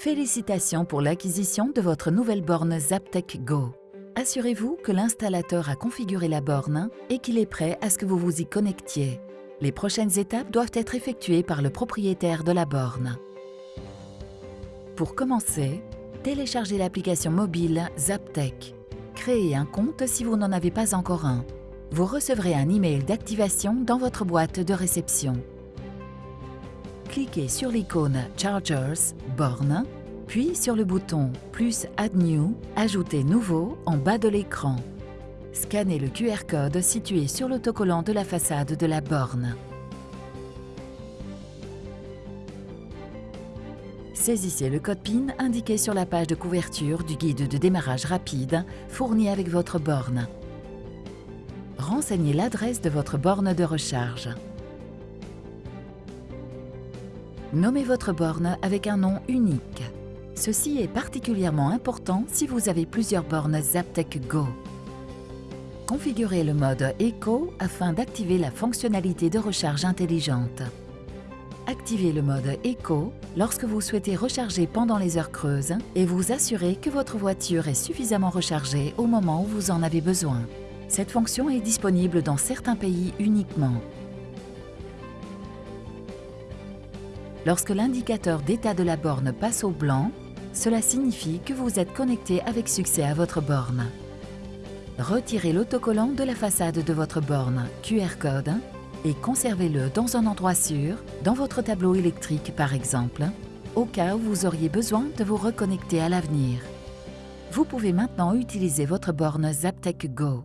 Félicitations pour l'acquisition de votre nouvelle borne Zaptec Go. Assurez-vous que l'installateur a configuré la borne et qu'il est prêt à ce que vous vous y connectiez. Les prochaines étapes doivent être effectuées par le propriétaire de la borne. Pour commencer, téléchargez l'application mobile Zaptec. Créez un compte si vous n'en avez pas encore un. Vous recevrez un email d'activation dans votre boîte de réception cliquez sur l'icône Chargers, borne, puis sur le bouton plus Add New, Ajouter nouveau en bas de l'écran. Scannez le QR code situé sur l'autocollant de la façade de la borne. Saisissez le code PIN indiqué sur la page de couverture du guide de démarrage rapide fourni avec votre borne. Renseignez l'adresse de votre borne de recharge. Nommez votre borne avec un nom unique. Ceci est particulièrement important si vous avez plusieurs bornes Zaptec Go. Configurez le mode Eco afin d'activer la fonctionnalité de recharge intelligente. Activez le mode Eco lorsque vous souhaitez recharger pendant les heures creuses et vous assurez que votre voiture est suffisamment rechargée au moment où vous en avez besoin. Cette fonction est disponible dans certains pays uniquement. Lorsque l'indicateur d'état de la borne passe au blanc, cela signifie que vous êtes connecté avec succès à votre borne. Retirez l'autocollant de la façade de votre borne QR code et conservez-le dans un endroit sûr, dans votre tableau électrique par exemple, au cas où vous auriez besoin de vous reconnecter à l'avenir. Vous pouvez maintenant utiliser votre borne Zaptec Go.